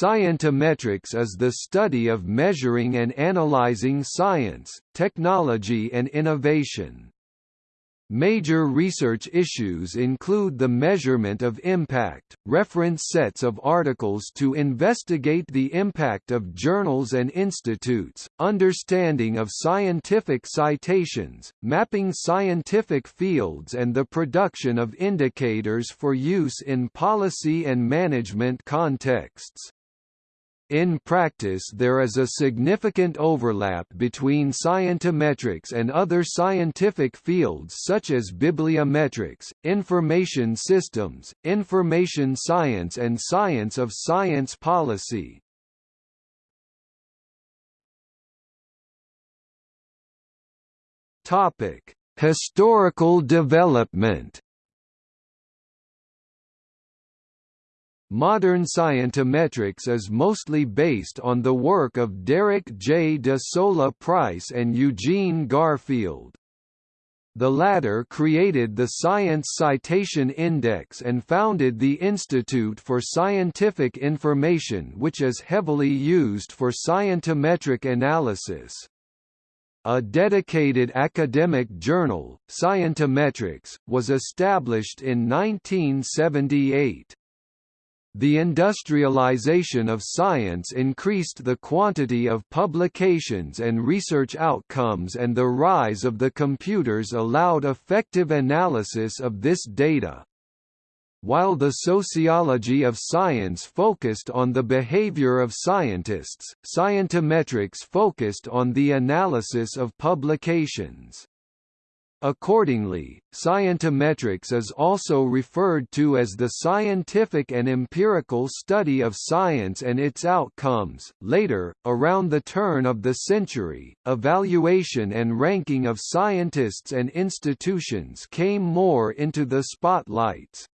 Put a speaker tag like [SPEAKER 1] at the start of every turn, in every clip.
[SPEAKER 1] Scientometrics is the study of measuring and analyzing science, technology and innovation. Major research issues include the measurement of impact, reference sets of articles to investigate the impact of journals and institutes, understanding of scientific citations, mapping scientific fields and the production of indicators for use in policy and management contexts. In practice there is a significant overlap between scientometrics and other scientific fields such as bibliometrics, information systems, information science and science of science policy. Historical development Modern scientometrics is mostly based on the work of Derek J. de Sola Price and Eugene Garfield. The latter created the Science Citation Index and founded the Institute for Scientific Information which is heavily used for scientometric analysis. A dedicated academic journal, Scientometrics, was established in 1978. The industrialization of science increased the quantity of publications and research outcomes and the rise of the computers allowed effective analysis of this data. While the sociology of science focused on the behavior of scientists, scientometrics focused on the analysis of publications. Accordingly, scientometrics is also referred to as the scientific and empirical study of science and its outcomes. Later, around the turn of the century, evaluation and ranking of scientists and institutions came more into the spotlight.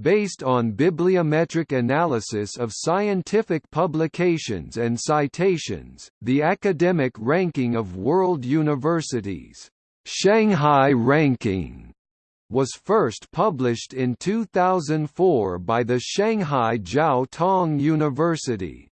[SPEAKER 1] Based on bibliometric analysis of scientific publications and citations, the academic ranking of world universities Shanghai Ranking was first published in 2004 by the Shanghai Jiao Tong University.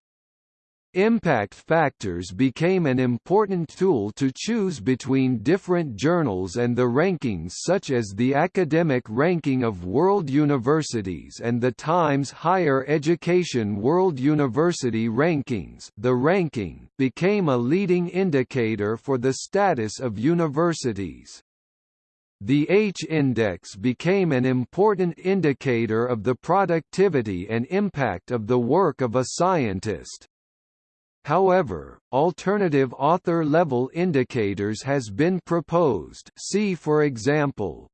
[SPEAKER 1] Impact factors became an important tool to choose between different journals and the rankings such as the Academic Ranking of World Universities and the Times Higher Education World University Rankings the ranking became a leading indicator for the status of universities. The H-index became an important indicator of the productivity and impact of the work of a scientist. However, alternative author-level indicators has been proposed. See for example,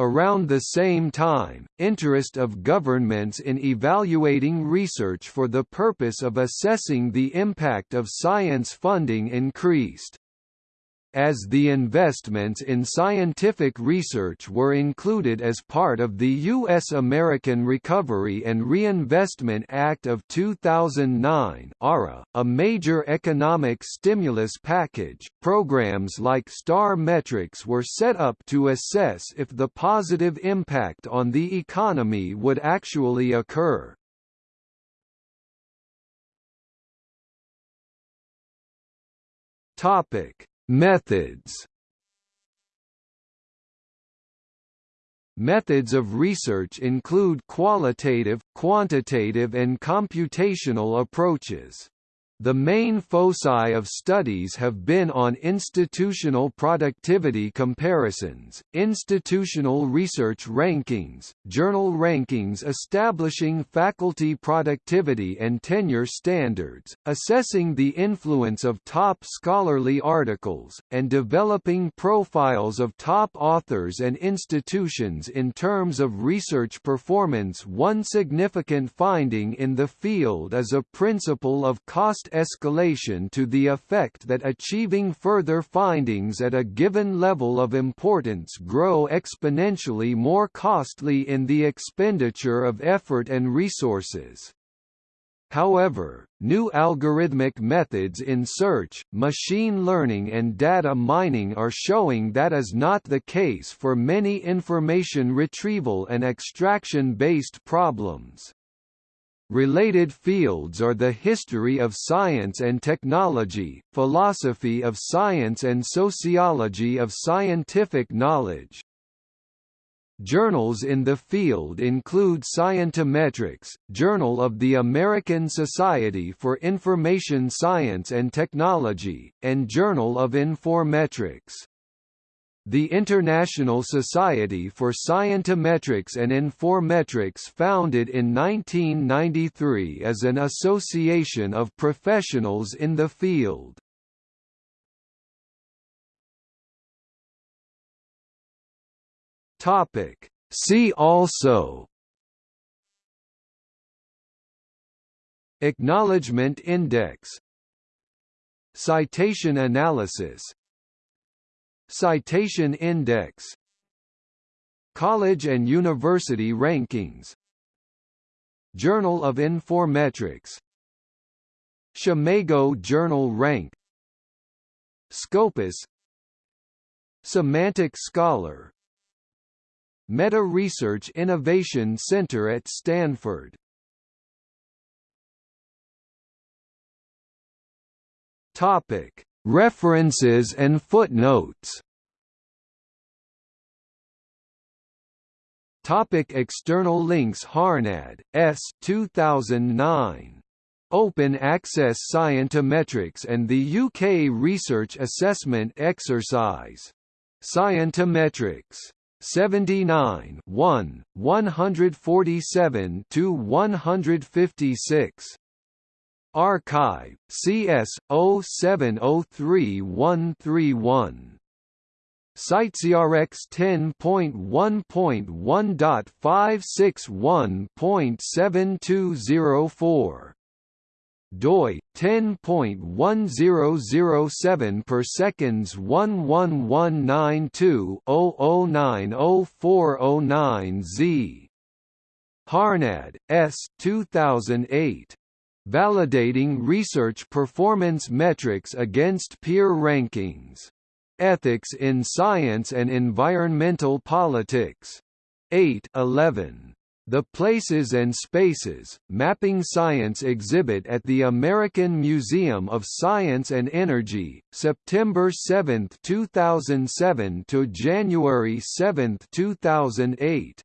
[SPEAKER 1] Around the same time, interest of governments in evaluating research for the purpose of assessing the impact of science funding increased as the investments in scientific research were included as part of the U.S. American Recovery and Reinvestment Act of 2009 ARA, a major economic stimulus package. Programs like STAR metrics were set up to assess if the positive impact on the economy would actually occur. Topic Methods Methods of research include qualitative, quantitative and computational approaches. The main foci of studies have been on institutional productivity comparisons, institutional research rankings, journal rankings establishing faculty productivity and tenure standards, assessing the influence of top scholarly articles, and developing profiles of top authors and institutions in terms of research performance. One significant finding in the field is a principle of cost escalation to the effect that achieving further findings at a given level of importance grow exponentially more costly in the expenditure of effort and resources. However, new algorithmic methods in search, machine learning and data mining are showing that is not the case for many information retrieval and extraction-based problems. Related fields are the history of science and technology, philosophy of science and sociology of scientific knowledge. Journals in the field include Scientometrics, Journal of the American Society for Information Science and Technology, and Journal of Informetrics. The International Society for Scientometrics and Informetrics founded in 1993 is an association of professionals in the field. Topic. See also Acknowledgement Index Citation analysis Citation Index. College and University Rankings. Journal of Informetrics SCImago Journal Rank. Scopus. Semantic Scholar. Meta Research Innovation Center at Stanford. Topic References and footnotes Topic external links Harnad, S. 2009. Open Access Scientometrics and the UK Research Assessment Exercise. Scientometrics. 79 1, 147 to 156. arXiv, CS 07033131. CiteSeerX 10.1.1.561.7204 doi 10.1007 per seconds 11192-00904009Z Harnad, S. 2008 Validating Research Performance Metrics Against Peer Rankings. Ethics in Science and Environmental Politics. 8 11. The Places and Spaces, Mapping Science exhibit at the American Museum of Science and Energy, September 7, 2007 to January 7, 2008.